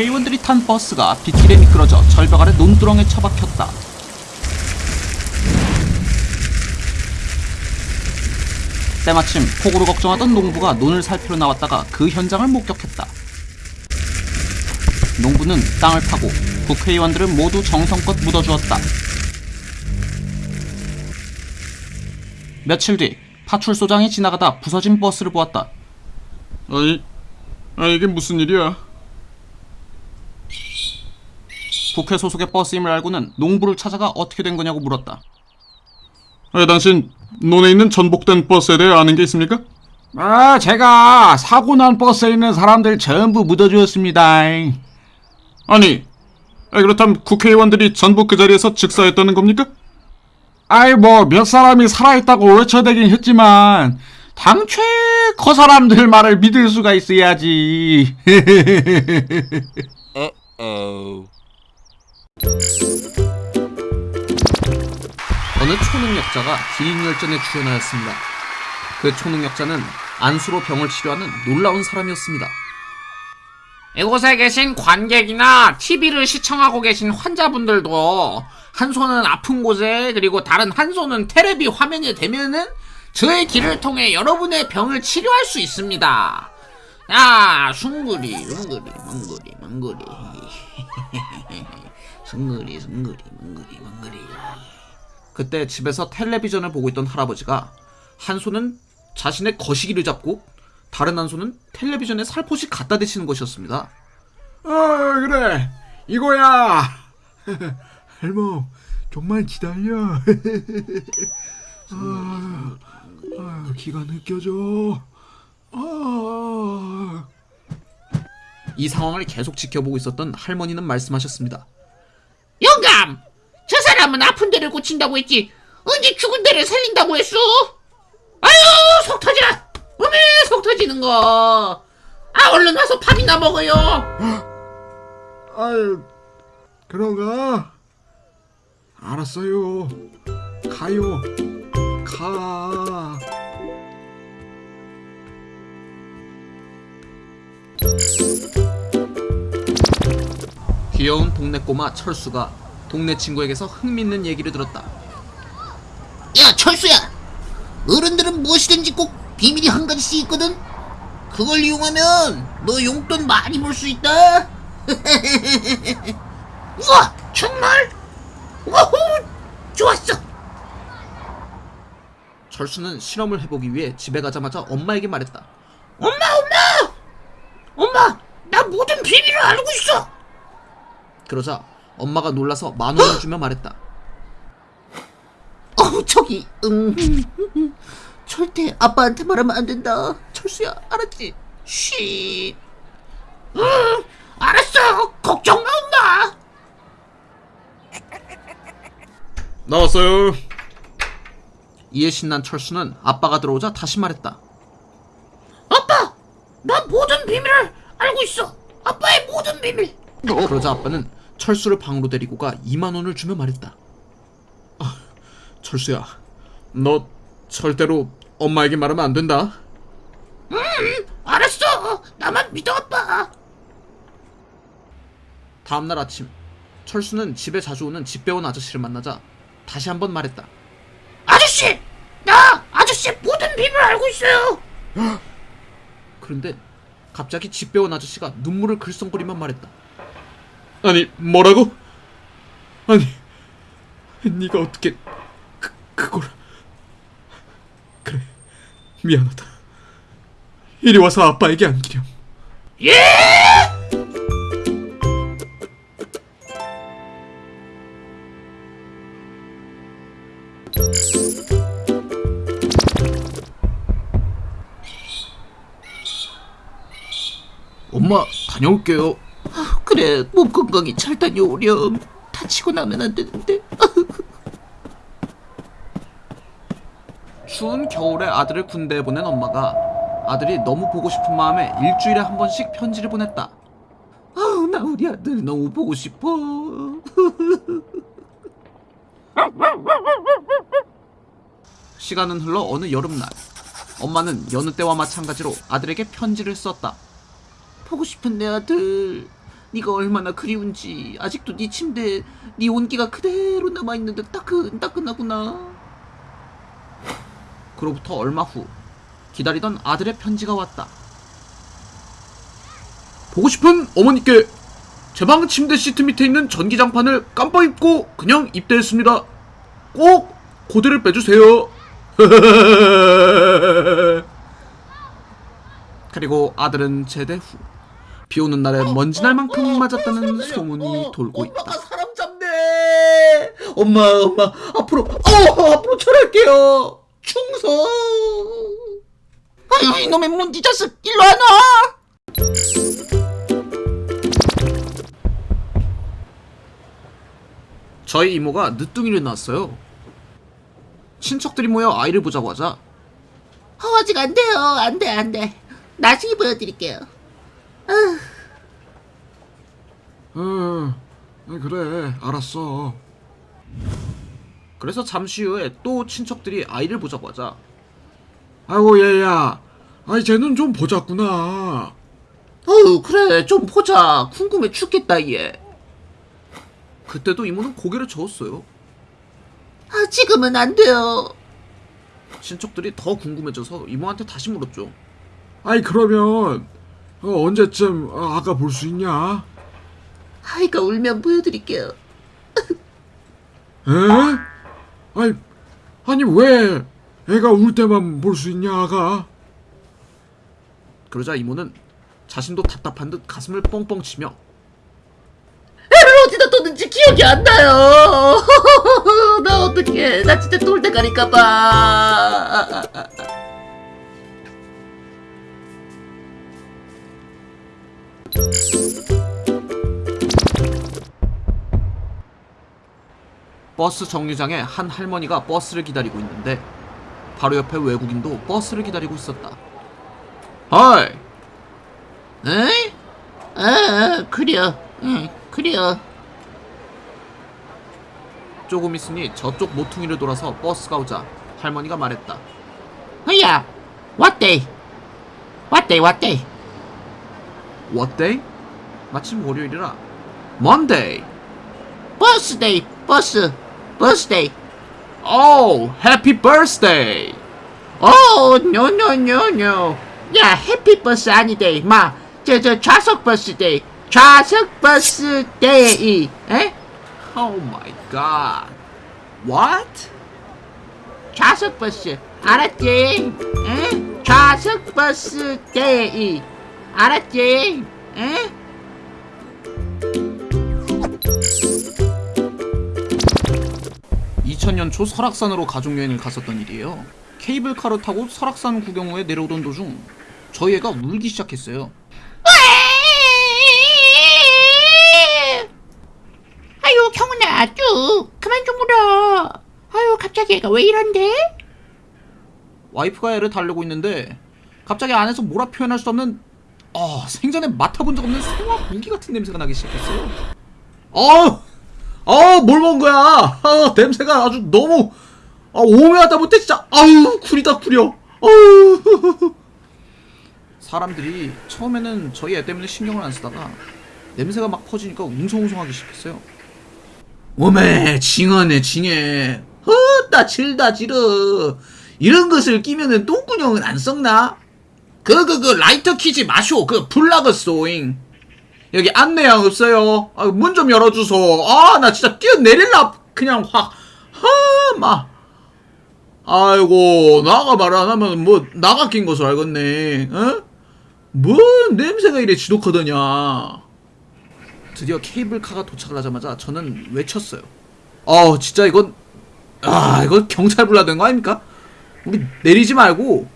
국회의원들이 탄 버스가 빗길에 미끄러져 절벽 아래 논두렁에 처박혔다. 때마침 폭우로 걱정하던 농부가 논을 살피러 나왔다가 그 현장을 목격했다. 농부는 땅을 파고 국회의원들은 모두 정성껏 묻어주었다. 며칠 뒤 파출소장이 지나가다 부서진 버스를 보았다. 아니, 아 이게 무슨 일이야? 국회 소속의 버스임을 알고는 농부를 찾아가 어떻게 된 거냐고 물었다. 아, 당신 논에 있는 전복된 버스에 대해 아는 게 있습니까? 아, 제가 사고 난 버스에 있는 사람들 전부 묻어주었습니다. 아니, 아, 그렇다면 국회의원들이 전부 그 자리에서 즉사했다는 겁니까? 아이, 뭐, 몇 사람이 살아있다고 외쳐대긴 했지만, 당최 그 사람들 말을 믿을 수가 있어야지. 어느 초능력자가 기인열전에 출연하였습니다. 그 초능력자는 안수로 병을 치료하는 놀라운 사람이었습니다. 이곳에 계신 관객이나 TV를 시청하고 계신 환자분들도 한 손은 아픈 곳에 그리고 다른 한 손은 테레비 화면에 대면은 저의 길을 통해 여러분의 병을 치료할 수 있습니다. 야, 숭구리, 숭구리, 멍구리, 멍구리. 숭구리, 숭구리, 멍구리, 멍구리. 그때 집에서 텔레비전을 보고 있던 할아버지가 한 손은 자신의 거시기를 잡고 다른 한 손은 텔레비전에 살포시 갖다 대시는 것이었습니다. 어, 그래. 이거야. 할멈, 좀만 기다려. 아, 아, 기가 느껴져. 아. 이 상황을 계속 지켜보고 있었던 할머니는 말씀하셨습니다. 영감! 저 사람은 아픈 데를 고친다고 했지 언제 죽은 데를 살린다고 했어? 아유 속 터져! 어메 속 터지는 거! 아 얼른 와서 밥이나 먹어요! 아유, 그런가? 알았어요. 가요. 가. 귀여운 동네 꼬마 철수가 동네 친구에게서 흥미있는 얘기를 들었다. 야 철수야! 어른들은 무엇이든지 꼭 비밀이 한 가지씩 있거든? 그걸 이용하면 너 용돈 많이 벌 수 있다! 우와! 정말? 우후! 좋았어! 철수는 실험을 해보기 위해 집에 가자마자 엄마에게 말했다. 엄마 엄마! 엄마! 나 모든 비밀을 알고 있어! 그러자 엄마가 놀라서 만 원을 주며 말했다. 어 저기 음 절대 아빠한테 말하면 안 된다 철수야 알았지? 쉿 응, 알았어 걱정 마 엄마 나왔어요. 이에 신난 철수는 아빠가 들어오자 다시 말했다. 아빠 나 모든 비밀을 알고 있어 아빠의 모든 비밀 그러자 아빠는 철수를 방으로 데리고 가 2만 원을 주며 말했다. 아, 철수야, 너 절대로 엄마에게 말하면 안 된다. 알았어 나만 믿어 아빠 다음날 아침 철수는 집에 자주 오는 집배원 아저씨를 만나자 다시 한번 말했다. 아저씨 나 아저씨 모든 비밀 알고 있어요 그런데 갑자기 집배원 아저씨가 눈물을 글썽거리며 말했다. 아니, 뭐라고? 아니, 네가 어떻게 그, 그걸? 그래, 미안하다. 이리 와서 아빠에게 안기렴. 엄마 다녀올게요. 그래 몸 건강히 잘 다녀오렴 다치고 나면 안 되는데 추운 겨울에 아들을 군대에 보낸 엄마가 아들이 너무 보고 싶은 마음에 일주일에 한 번씩 편지를 보냈다. 아우 나 우리 아들 너무 보고 싶어 시간은 흘러 어느 여름날 엄마는 여느 때와 마찬가지로 아들에게 편지를 썼다. 보고 싶은 내 아들 네가 얼마나 그리운지 아직도 네 침대에 네 온기가 그대로 남아있는데 따끈따끈하구나. 그로부터 얼마 후 기다리던 아들의 편지가 왔다. 보고 싶은 어머니께 제 방 침대 시트 밑에 있는 전기장판을 깜빡 잊고 그냥 입대했습니다. 꼭 고대를 빼주세요. 그리고 아들은 제대 후 비 오는 날에 먼지 날 만큼 맞았다는 소문이 돌고 있다. 엄마가 사람 잡네. 엄마, 엄마, 앞으로, 어, 앞으로 철할게요. 충성. 아유, 이놈의 문지 자식, 일로 안 와. 저희 이모가 늦둥이를 낳았어요. 친척들이 모여 아이를 보자고 하자 어, 아직 안 돼요. 안 돼, 안 돼. 나중에 보여드릴게요. 어, 그래, 알았어. 그래서 잠시 후에 또 친척들이 아이를 보자고 하자 아이고, 얘야. 아이, 쟤는 좀 보자꾸나. 어우 그래 좀 보자 궁금해 죽겠다 얘 그때도 이모는 고개를 저었어요 아, 지금은 안 돼요. 친척들이 더 궁금해져서 이모한테 다시 물었죠 아이, 그러면, 어, 언제쯤 어, 아가 볼수 있냐? 아이가 울면 보여드릴게요. 에? 아니, 아니, 왜 애가 울 때만 볼 수 있냐, 아가? 그러자 이모는 자신도 답답한 듯 가슴을 뻥뻥 치며 애를 어디다 뒀는지 기억이 안 나요. 나 어떡해. 나 진짜 돌대가리 까봐. 버스 정류장에 한 할머니가 버스를 기다리고 있는데 바로 옆에 외국인도 버스를 기다리고 있었다 어이 에? 아, 그려. 응, 그려. 조금 있으니 저쪽 모퉁이를 돌아서 버스가 오자 할머니가 말했다 야, 왔데이 What day, what day? What day? 마침 월요일이라 Monday 버스데이, 버스, 버스데이. Oh, happy birthday 오, no, no, no, no. 야, happy 버스 아니데이. 마, 저, 저, 좌석 버스데이. 좌석 버스데이. 에? Oh my god What? 좌석 버스. 알았지? 에? 좌석 버스데이. 알았지? 에? 2000년 초 설악산으로 가족여행을 갔었던 일이에요. 케이블카를 타고 설악산 구경 후에 내려오던 도중 저희 애가 울기 시작했어요. 아유, 경훈아, 쭉. 그만 좀 울어. 아유, 갑자기 애가 왜 이런데? 와이프가 애를 달래고 있는데 갑자기 안에서 뭐라 표현할 수 없는 아 생전에 맡아본 적 없는 소화 공기 같은 냄새가 나기 시작했어요. 어, 어뭘 먹은 거야? 아, 냄새가 아주 너무 아, 오묘하다 못해 진짜 아우 구리다 구려. 어우. 사람들이 처음에는 저희 애 때문에 신경을 안 쓰다가 냄새가 막 퍼지니까 웅성웅성하기 시작했어요. 오메 징하네 징해 헛다 질다 지르 이런 것을 끼면은 똥구녕은 안 썩나? 그 그 그 라이터 키지 마쇼 그 불나겠소잉 여기 안내양 없어요. 아, 문 좀 열어주소. 아 나 진짜 뛰어내릴라. 그냥 확하마. 아이고 나가 말 안 하면 뭐 나가 낀 것으로 알겠네. 어? 뭔 냄새가 이래 지독하더냐. 드디어 케이블카가 도착을 하자마자 저는 외쳤어요. 어, 진짜 이건 아, 이거 경찰 불러야 되는 거 아닙니까? 우리 내리지 말고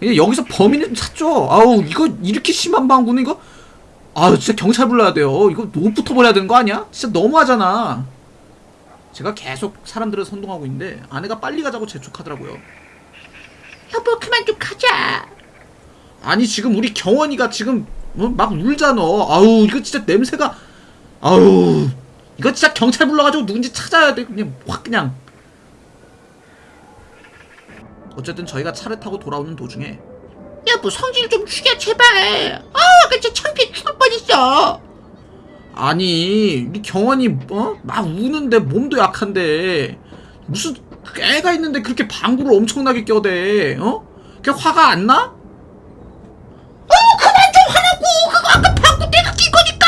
그냥 여기서 범인을 좀 찾죠. 아우, 이거 이렇게 심한 방구는 이거 아, 진짜 경찰 불러야 돼요. 이거 옷부터 버려야 되는 거 아니야? 진짜 너무하잖아. 제가 계속 사람들을 선동하고 있는데 아내가 빨리 가자고 재촉하더라고요. 여보, 그만 좀 가자. 아니 지금 우리 경원이가 지금 뭐막 울잖아. 아우 이거 진짜 냄새가 아우 이거 진짜 경찰 불러가지고 누군지 찾아야 돼. 그냥 확 그냥. 어쨌든 저희가 차를 타고 돌아오는 도중에 여보, 성질 좀 죽여, 제발. 아, 아까 진짜 창피해. 죽을 뻔했어. 아니 우리 경원이 어? 막 우는데 몸도 약한데. 무슨 애가 있는데 그렇게 방구를 엄청나게 껴대 어? 그게 화가 안 나? 어 그만 좀 하라고. 그거 아까 방구 내가 낀 거니까.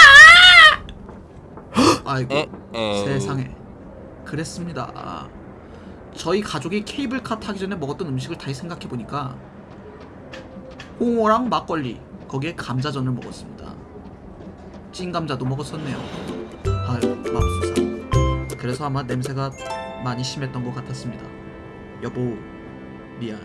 아이고 세상에. 그랬습니다. 저희 가족이 케이블카 타기 전에 먹었던 음식을 다시 생각해보니까 홍어랑 막걸리 거기에 감자전을 먹었습니다. 찐 감자도 먹었었네요. 아유 맙소사. 그래서 아마 냄새가 많이 심했던 것 같았습니다. 여보 미안